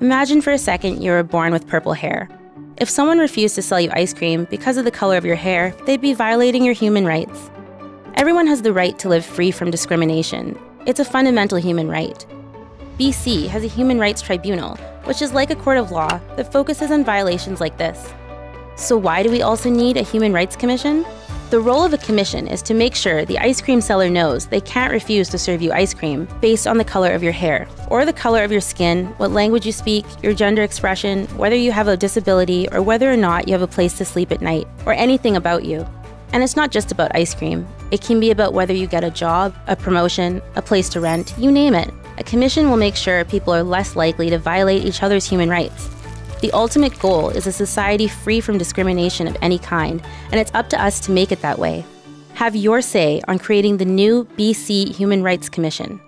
Imagine for a second you were born with purple hair. If someone refused to sell you ice cream because of the color of your hair, they'd be violating your human rights. Everyone has the right to live free from discrimination. It's a fundamental human right. BC has a human rights tribunal, which is like a court of law that focuses on violations like this. So, why do we also need a human rights commission? The role of a commission is to make sure the ice cream seller knows they can't refuse to serve you ice cream based on the color of your hair, or the color of your skin, what language you speak, your gender expression, whether you have a disability, or whether or not you have a place to sleep at night, or anything about you. And it's not just about ice cream. It can be about whether you get a job, a promotion, a place to rent, you name it. A commission will make sure people are less likely to violate each other's human rights. The ultimate goal is a society free from discrimination of any kind, and it's up to us to make it that way. Have your say on creating the new BC Human Rights Commission.